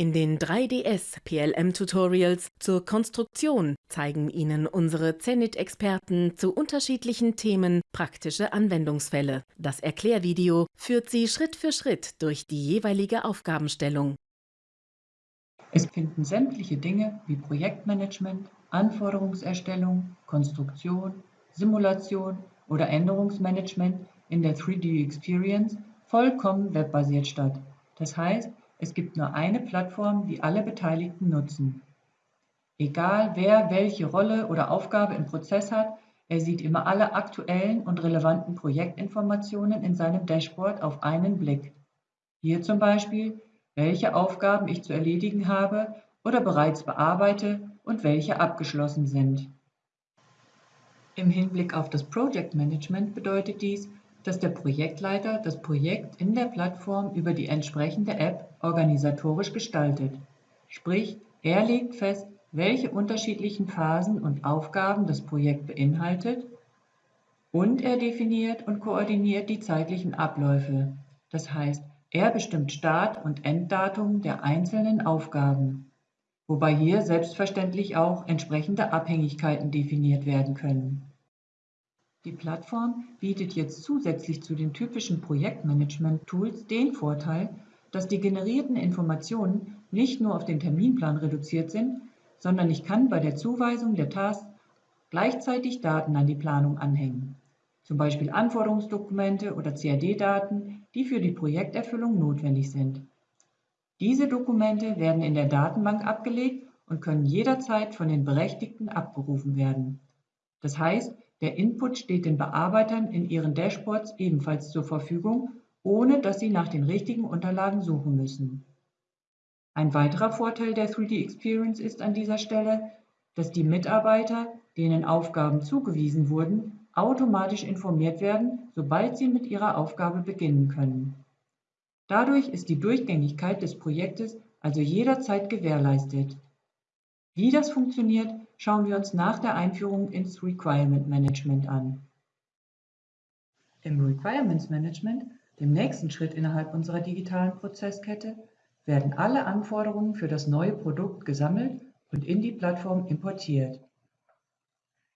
In den 3DS PLM Tutorials zur Konstruktion zeigen Ihnen unsere Zenit-Experten zu unterschiedlichen Themen praktische Anwendungsfälle. Das Erklärvideo führt Sie Schritt für Schritt durch die jeweilige Aufgabenstellung. Es finden sämtliche Dinge wie Projektmanagement, Anforderungserstellung, Konstruktion, Simulation oder Änderungsmanagement in der 3D Experience vollkommen webbasiert statt. Das heißt, es gibt nur eine Plattform, die alle Beteiligten nutzen. Egal wer welche Rolle oder Aufgabe im Prozess hat, er sieht immer alle aktuellen und relevanten Projektinformationen in seinem Dashboard auf einen Blick. Hier zum Beispiel, welche Aufgaben ich zu erledigen habe oder bereits bearbeite und welche abgeschlossen sind. Im Hinblick auf das Project Management bedeutet dies, dass der Projektleiter das Projekt in der Plattform über die entsprechende App organisatorisch gestaltet. Sprich, er legt fest, welche unterschiedlichen Phasen und Aufgaben das Projekt beinhaltet und er definiert und koordiniert die zeitlichen Abläufe. Das heißt, er bestimmt Start- und Enddatum der einzelnen Aufgaben, wobei hier selbstverständlich auch entsprechende Abhängigkeiten definiert werden können. Die Plattform bietet jetzt zusätzlich zu den typischen Projektmanagement-Tools den Vorteil, dass die generierten Informationen nicht nur auf den Terminplan reduziert sind, sondern ich kann bei der Zuweisung der Tasks gleichzeitig Daten an die Planung anhängen, zum Beispiel Anforderungsdokumente oder CAD-Daten, die für die Projekterfüllung notwendig sind. Diese Dokumente werden in der Datenbank abgelegt und können jederzeit von den Berechtigten abgerufen werden. Das heißt, der Input steht den Bearbeitern in ihren Dashboards ebenfalls zur Verfügung, ohne dass sie nach den richtigen Unterlagen suchen müssen. Ein weiterer Vorteil der 3D Experience ist an dieser Stelle, dass die Mitarbeiter, denen Aufgaben zugewiesen wurden, automatisch informiert werden, sobald sie mit ihrer Aufgabe beginnen können. Dadurch ist die Durchgängigkeit des Projektes also jederzeit gewährleistet. Wie das funktioniert, schauen wir uns nach der Einführung ins Requirement Management an. Im Requirements Management, dem nächsten Schritt innerhalb unserer digitalen Prozesskette, werden alle Anforderungen für das neue Produkt gesammelt und in die Plattform importiert.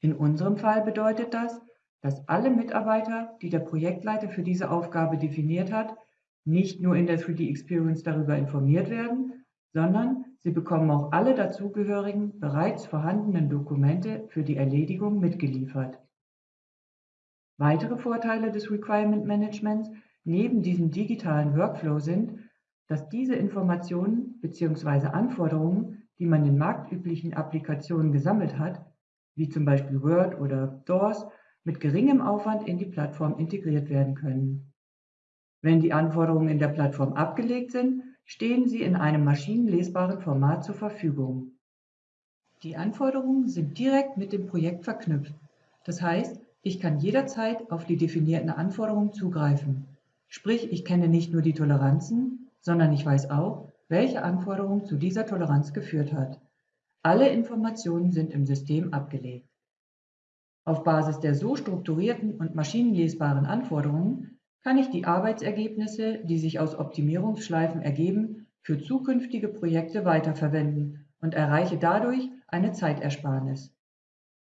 In unserem Fall bedeutet das, dass alle Mitarbeiter, die der Projektleiter für diese Aufgabe definiert hat, nicht nur in der 3D Experience darüber informiert werden, sondern Sie bekommen auch alle dazugehörigen, bereits vorhandenen Dokumente für die Erledigung mitgeliefert. Weitere Vorteile des Requirement Managements neben diesem digitalen Workflow sind, dass diese Informationen bzw. Anforderungen, die man in marktüblichen Applikationen gesammelt hat, wie zum Beispiel Word oder DOORS, mit geringem Aufwand in die Plattform integriert werden können. Wenn die Anforderungen in der Plattform abgelegt sind, stehen sie in einem maschinenlesbaren Format zur Verfügung. Die Anforderungen sind direkt mit dem Projekt verknüpft. Das heißt, ich kann jederzeit auf die definierten Anforderungen zugreifen. Sprich, ich kenne nicht nur die Toleranzen, sondern ich weiß auch, welche Anforderung zu dieser Toleranz geführt hat. Alle Informationen sind im System abgelegt. Auf Basis der so strukturierten und maschinenlesbaren Anforderungen kann ich die Arbeitsergebnisse, die sich aus Optimierungsschleifen ergeben, für zukünftige Projekte weiterverwenden und erreiche dadurch eine Zeitersparnis.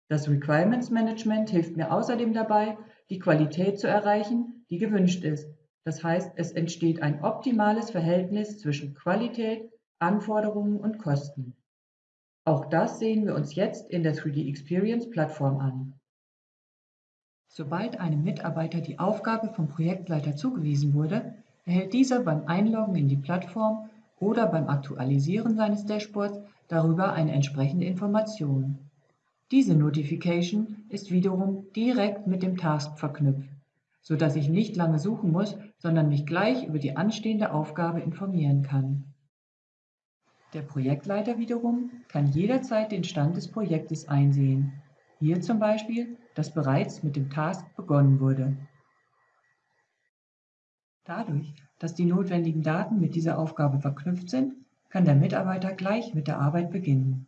Das Requirements Management hilft mir außerdem dabei, die Qualität zu erreichen, die gewünscht ist. Das heißt, es entsteht ein optimales Verhältnis zwischen Qualität, Anforderungen und Kosten. Auch das sehen wir uns jetzt in der 3D Experience Plattform an. Sobald einem Mitarbeiter die Aufgabe vom Projektleiter zugewiesen wurde, erhält dieser beim Einloggen in die Plattform oder beim Aktualisieren seines Dashboards darüber eine entsprechende Information. Diese Notification ist wiederum direkt mit dem Task verknüpft, so dass ich nicht lange suchen muss, sondern mich gleich über die anstehende Aufgabe informieren kann. Der Projektleiter wiederum kann jederzeit den Stand des Projektes einsehen hier zum Beispiel, dass bereits mit dem Task begonnen wurde. Dadurch, dass die notwendigen Daten mit dieser Aufgabe verknüpft sind, kann der Mitarbeiter gleich mit der Arbeit beginnen.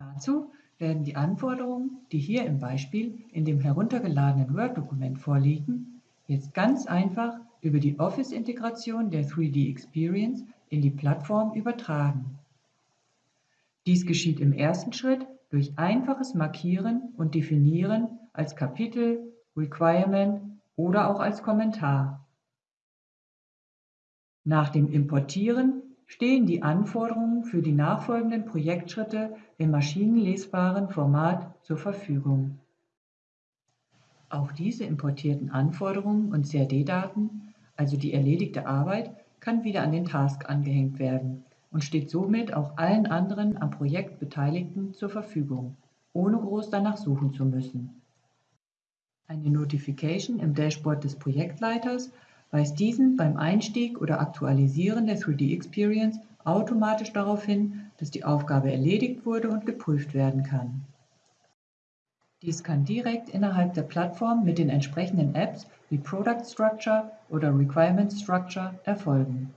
Dazu werden die Anforderungen, die hier im Beispiel in dem heruntergeladenen Word-Dokument vorliegen, jetzt ganz einfach über die Office-Integration der 3D Experience in die Plattform übertragen. Dies geschieht im ersten Schritt durch einfaches Markieren und Definieren als Kapitel, Requirement oder auch als Kommentar. Nach dem Importieren stehen die Anforderungen für die nachfolgenden Projektschritte im maschinenlesbaren Format zur Verfügung. Auch diese importierten Anforderungen und CAD-Daten, also die erledigte Arbeit, kann wieder an den Task angehängt werden und steht somit auch allen anderen am Projekt Beteiligten zur Verfügung, ohne groß danach suchen zu müssen. Eine Notification im Dashboard des Projektleiters weist diesen beim Einstieg oder Aktualisieren der 3D-Experience automatisch darauf hin, dass die Aufgabe erledigt wurde und geprüft werden kann. Dies kann direkt innerhalb der Plattform mit den entsprechenden Apps wie Product Structure oder Requirement Structure erfolgen.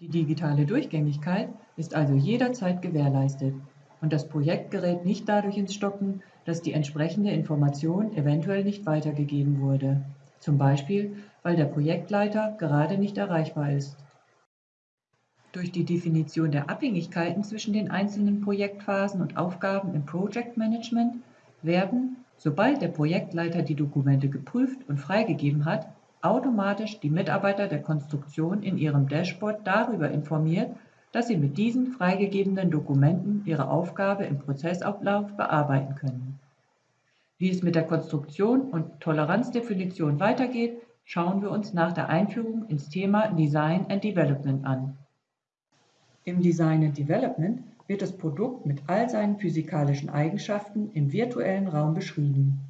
Die digitale Durchgängigkeit ist also jederzeit gewährleistet und das Projekt gerät nicht dadurch ins Stocken, dass die entsprechende Information eventuell nicht weitergegeben wurde, zum Beispiel weil der Projektleiter gerade nicht erreichbar ist. Durch die Definition der Abhängigkeiten zwischen den einzelnen Projektphasen und Aufgaben im Project Management werden, sobald der Projektleiter die Dokumente geprüft und freigegeben hat, automatisch die Mitarbeiter der Konstruktion in ihrem Dashboard darüber informiert, dass sie mit diesen freigegebenen Dokumenten ihre Aufgabe im Prozessablauf bearbeiten können. Wie es mit der Konstruktion und Toleranzdefinition weitergeht, schauen wir uns nach der Einführung ins Thema Design and Development an. Im Design and Development wird das Produkt mit all seinen physikalischen Eigenschaften im virtuellen Raum beschrieben.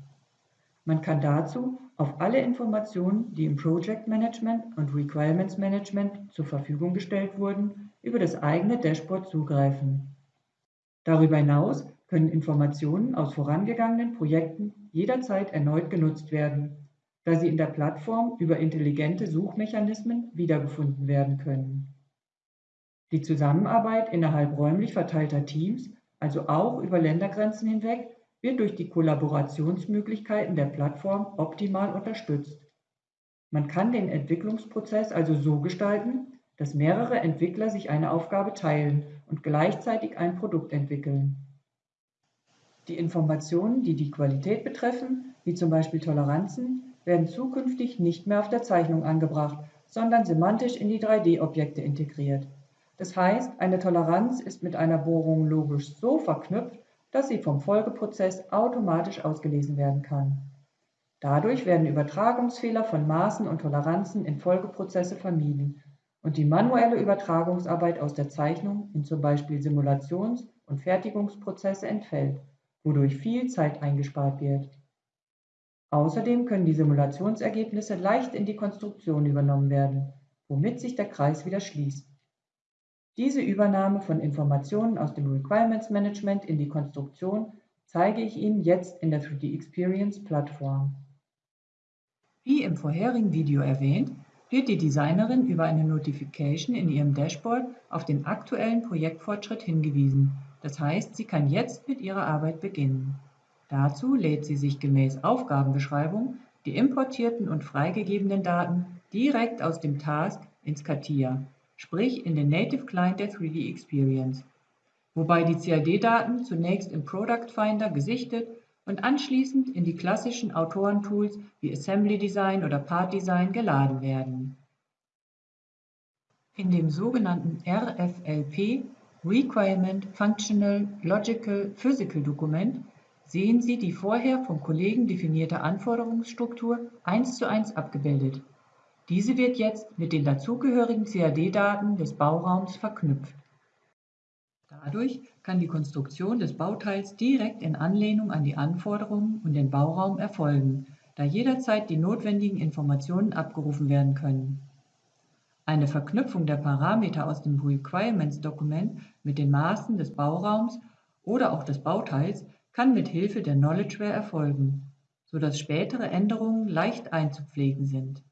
Man kann dazu auf alle Informationen, die im Project Management und Requirements Management zur Verfügung gestellt wurden, über das eigene Dashboard zugreifen. Darüber hinaus können Informationen aus vorangegangenen Projekten jederzeit erneut genutzt werden, da sie in der Plattform über intelligente Suchmechanismen wiedergefunden werden können. Die Zusammenarbeit innerhalb räumlich verteilter Teams, also auch über Ländergrenzen hinweg, wird durch die Kollaborationsmöglichkeiten der Plattform optimal unterstützt. Man kann den Entwicklungsprozess also so gestalten, dass mehrere Entwickler sich eine Aufgabe teilen und gleichzeitig ein Produkt entwickeln. Die Informationen, die die Qualität betreffen, wie zum Beispiel Toleranzen, werden zukünftig nicht mehr auf der Zeichnung angebracht, sondern semantisch in die 3D-Objekte integriert. Das heißt, eine Toleranz ist mit einer Bohrung logisch so verknüpft, dass sie vom Folgeprozess automatisch ausgelesen werden kann. Dadurch werden Übertragungsfehler von Maßen und Toleranzen in Folgeprozesse vermieden und die manuelle Übertragungsarbeit aus der Zeichnung in zum Beispiel Simulations- und Fertigungsprozesse entfällt, wodurch viel Zeit eingespart wird. Außerdem können die Simulationsergebnisse leicht in die Konstruktion übernommen werden, womit sich der Kreis wieder schließt. Diese Übernahme von Informationen aus dem Requirements Management in die Konstruktion zeige ich Ihnen jetzt in der 3D Experience Plattform. Wie im vorherigen Video erwähnt, wird die Designerin über eine Notification in ihrem Dashboard auf den aktuellen Projektfortschritt hingewiesen. Das heißt, sie kann jetzt mit ihrer Arbeit beginnen. Dazu lädt sie sich gemäß Aufgabenbeschreibung die importierten und freigegebenen Daten direkt aus dem Task ins CATIA sprich in den Native Client der 3D Experience, wobei die CAD-Daten zunächst im Product Finder gesichtet und anschließend in die klassischen Autorentools wie Assembly Design oder Part Design geladen werden. In dem sogenannten RFLP Requirement Functional Logical Physical Dokument sehen Sie die vorher vom Kollegen definierte Anforderungsstruktur eins zu eins abgebildet. Diese wird jetzt mit den dazugehörigen CAD-Daten des Bauraums verknüpft. Dadurch kann die Konstruktion des Bauteils direkt in Anlehnung an die Anforderungen und den Bauraum erfolgen, da jederzeit die notwendigen Informationen abgerufen werden können. Eine Verknüpfung der Parameter aus dem Requirements-Dokument mit den Maßen des Bauraums oder auch des Bauteils kann mit Hilfe der Knowledgeware erfolgen, sodass spätere Änderungen leicht einzupflegen sind.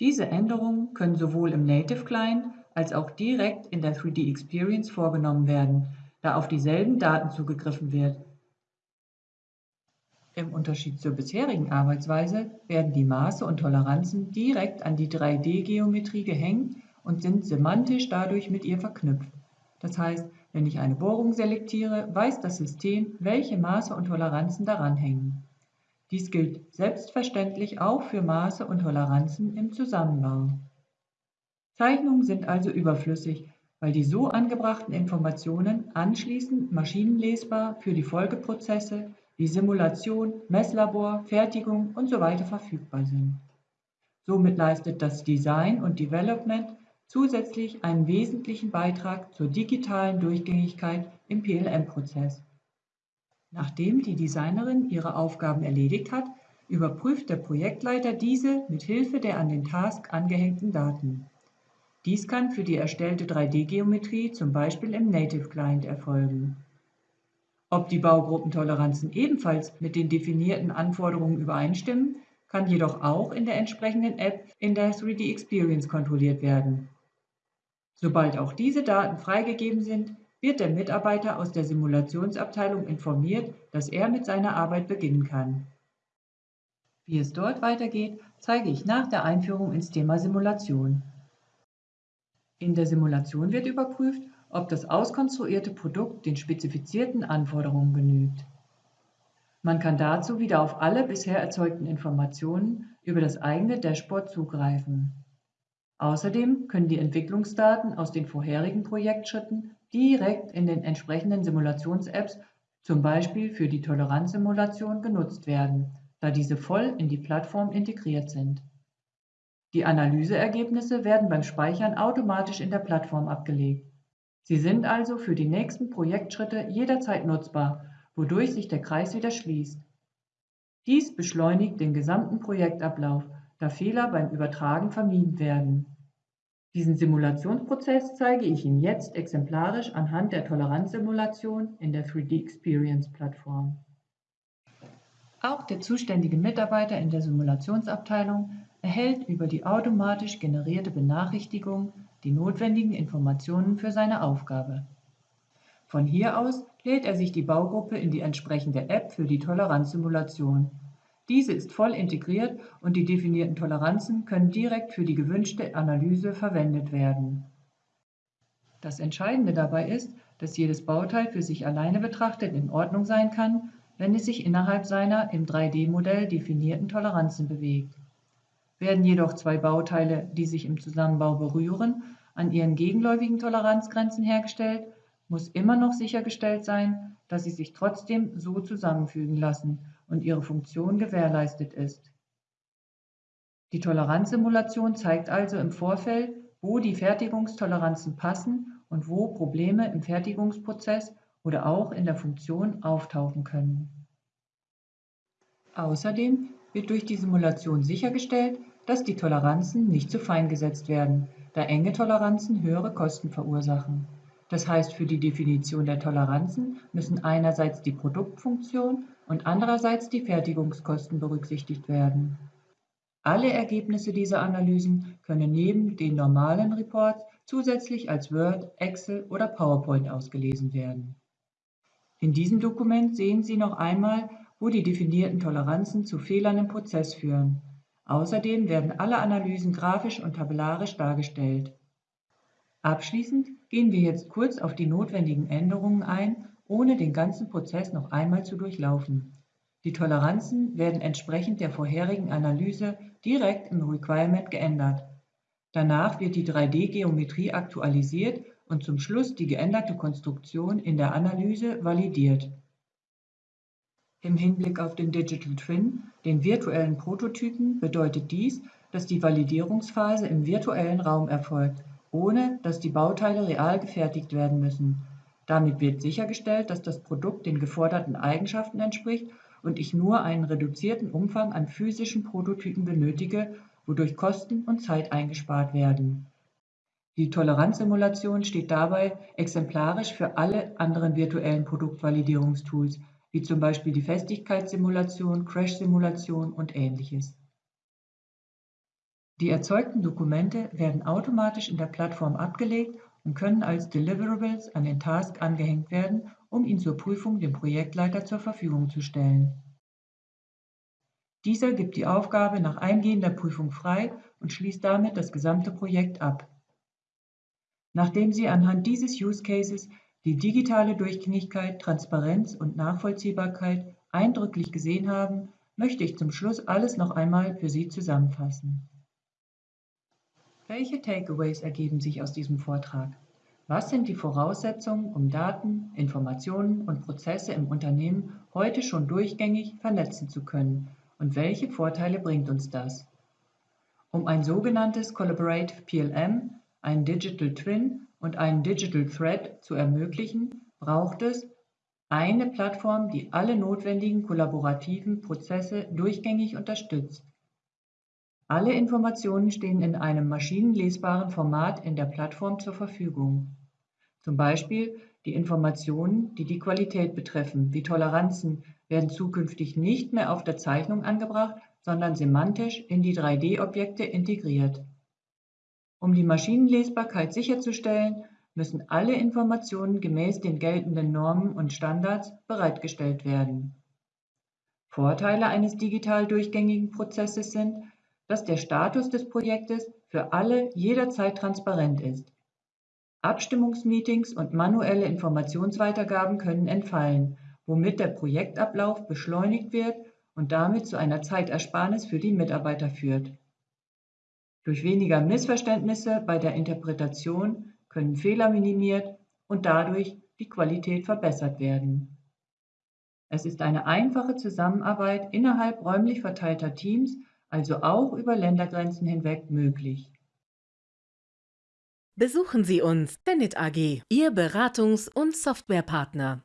Diese Änderungen können sowohl im Native Client als auch direkt in der 3D Experience vorgenommen werden, da auf dieselben Daten zugegriffen wird. Im Unterschied zur bisherigen Arbeitsweise werden die Maße und Toleranzen direkt an die 3D-Geometrie gehängt und sind semantisch dadurch mit ihr verknüpft. Das heißt, wenn ich eine Bohrung selektiere, weiß das System, welche Maße und Toleranzen daran hängen. Dies gilt selbstverständlich auch für Maße und Toleranzen im Zusammenbau. Zeichnungen sind also überflüssig, weil die so angebrachten Informationen anschließend maschinenlesbar für die Folgeprozesse wie Simulation, Messlabor, Fertigung usw. So verfügbar sind. Somit leistet das Design und Development zusätzlich einen wesentlichen Beitrag zur digitalen Durchgängigkeit im PLM-Prozess. Nachdem die Designerin ihre Aufgaben erledigt hat, überprüft der Projektleiter diese mit Hilfe der an den Task angehängten Daten. Dies kann für die erstellte 3D-Geometrie zum Beispiel im Native Client erfolgen. Ob die Baugruppentoleranzen ebenfalls mit den definierten Anforderungen übereinstimmen, kann jedoch auch in der entsprechenden App in der 3D Experience kontrolliert werden. Sobald auch diese Daten freigegeben sind, wird der Mitarbeiter aus der Simulationsabteilung informiert, dass er mit seiner Arbeit beginnen kann. Wie es dort weitergeht, zeige ich nach der Einführung ins Thema Simulation. In der Simulation wird überprüft, ob das auskonstruierte Produkt den spezifizierten Anforderungen genügt. Man kann dazu wieder auf alle bisher erzeugten Informationen über das eigene Dashboard zugreifen. Außerdem können die Entwicklungsdaten aus den vorherigen Projektschritten direkt in den entsprechenden Simulations-Apps, zum Beispiel für die Toleranzsimulation, genutzt werden, da diese voll in die Plattform integriert sind. Die Analyseergebnisse werden beim Speichern automatisch in der Plattform abgelegt. Sie sind also für die nächsten Projektschritte jederzeit nutzbar, wodurch sich der Kreis wieder schließt. Dies beschleunigt den gesamten Projektablauf, da Fehler beim Übertragen vermieden werden. Diesen Simulationsprozess zeige ich Ihnen jetzt exemplarisch anhand der Toleranzsimulation in der 3D Experience Plattform. Auch der zuständige Mitarbeiter in der Simulationsabteilung erhält über die automatisch generierte Benachrichtigung die notwendigen Informationen für seine Aufgabe. Von hier aus lädt er sich die Baugruppe in die entsprechende App für die Toleranzsimulation. Diese ist voll integriert und die definierten Toleranzen können direkt für die gewünschte Analyse verwendet werden. Das Entscheidende dabei ist, dass jedes Bauteil für sich alleine betrachtet in Ordnung sein kann, wenn es sich innerhalb seiner im 3D-Modell definierten Toleranzen bewegt. Werden jedoch zwei Bauteile, die sich im Zusammenbau berühren, an ihren gegenläufigen Toleranzgrenzen hergestellt, muss immer noch sichergestellt sein, dass sie sich trotzdem so zusammenfügen lassen und ihre Funktion gewährleistet ist. Die Toleranzsimulation zeigt also im Vorfeld, wo die Fertigungstoleranzen passen und wo Probleme im Fertigungsprozess oder auch in der Funktion auftauchen können. Außerdem wird durch die Simulation sichergestellt, dass die Toleranzen nicht zu fein gesetzt werden, da enge Toleranzen höhere Kosten verursachen. Das heißt, für die Definition der Toleranzen müssen einerseits die Produktfunktion und andererseits die Fertigungskosten berücksichtigt werden. Alle Ergebnisse dieser Analysen können neben den normalen Reports zusätzlich als Word, Excel oder PowerPoint ausgelesen werden. In diesem Dokument sehen Sie noch einmal, wo die definierten Toleranzen zu Fehlern im Prozess führen. Außerdem werden alle Analysen grafisch und tabellarisch dargestellt. Abschließend gehen wir jetzt kurz auf die notwendigen Änderungen ein, ohne den ganzen Prozess noch einmal zu durchlaufen. Die Toleranzen werden entsprechend der vorherigen Analyse direkt im Requirement geändert. Danach wird die 3D-Geometrie aktualisiert und zum Schluss die geänderte Konstruktion in der Analyse validiert. Im Hinblick auf den Digital Twin, den virtuellen Prototypen, bedeutet dies, dass die Validierungsphase im virtuellen Raum erfolgt, ohne dass die Bauteile real gefertigt werden müssen. Damit wird sichergestellt, dass das Produkt den geforderten Eigenschaften entspricht und ich nur einen reduzierten Umfang an physischen Prototypen benötige, wodurch Kosten und Zeit eingespart werden. Die Toleranzsimulation steht dabei exemplarisch für alle anderen virtuellen Produktvalidierungstools, wie zum Beispiel die Festigkeitssimulation, Crash-Simulation und ähnliches. Die erzeugten Dokumente werden automatisch in der Plattform abgelegt und können als Deliverables an den Task angehängt werden, um ihn zur Prüfung dem Projektleiter zur Verfügung zu stellen. Dieser gibt die Aufgabe nach eingehender Prüfung frei und schließt damit das gesamte Projekt ab. Nachdem Sie anhand dieses Use Cases die digitale Durchgängigkeit, Transparenz und Nachvollziehbarkeit eindrücklich gesehen haben, möchte ich zum Schluss alles noch einmal für Sie zusammenfassen. Welche Takeaways ergeben sich aus diesem Vortrag? Was sind die Voraussetzungen, um Daten, Informationen und Prozesse im Unternehmen heute schon durchgängig vernetzen zu können und welche Vorteile bringt uns das? Um ein sogenanntes Collaborative PLM, ein Digital Twin und einen Digital Thread zu ermöglichen, braucht es eine Plattform, die alle notwendigen kollaborativen Prozesse durchgängig unterstützt. Alle Informationen stehen in einem maschinenlesbaren Format in der Plattform zur Verfügung. Zum Beispiel die Informationen, die die Qualität betreffen, wie Toleranzen, werden zukünftig nicht mehr auf der Zeichnung angebracht, sondern semantisch in die 3D-Objekte integriert. Um die Maschinenlesbarkeit sicherzustellen, müssen alle Informationen gemäß den geltenden Normen und Standards bereitgestellt werden. Vorteile eines digital durchgängigen Prozesses sind, dass der Status des Projektes für alle jederzeit transparent ist. Abstimmungsmeetings und manuelle Informationsweitergaben können entfallen, womit der Projektablauf beschleunigt wird und damit zu einer Zeitersparnis für die Mitarbeiter führt. Durch weniger Missverständnisse bei der Interpretation können Fehler minimiert und dadurch die Qualität verbessert werden. Es ist eine einfache Zusammenarbeit innerhalb räumlich verteilter Teams, also auch über Ländergrenzen hinweg möglich. Besuchen Sie uns, Zenit AG, Ihr Beratungs- und Softwarepartner.